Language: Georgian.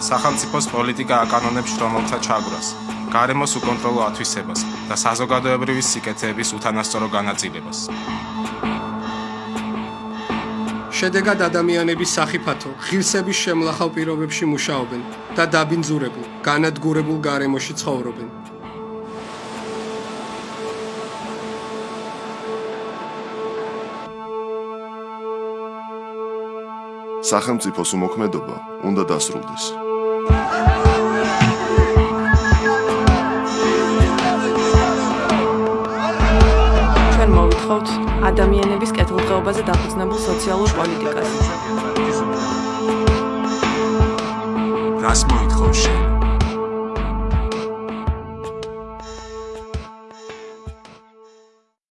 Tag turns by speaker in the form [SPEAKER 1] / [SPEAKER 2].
[SPEAKER 1] სახელმწიფოს პოლიტიკა აკანონებს შრომელთა ჩაგვრას, გარემოს უკონტროლო ათვისებას და საზოგადოებრივი სიკეთეების უთანასწორო განაწილებას.
[SPEAKER 2] შედეგად ადამიანების სახიფათო ღირსების შემლახავ პირობებში მუშაობენ და დაბინძურებულ, განადგურებულ გარემოში ცხოვრობენ.
[SPEAKER 3] სახელმწიფოს უმოქმედობა უნდა დასრულდეს.
[SPEAKER 4] ჩვენ მოვითხოვთ ადამიანების კეთილდღეობაზე დაფუძნებულ სოციალურ პოლიტიკას.
[SPEAKER 1] რას მოითხოვ შენ?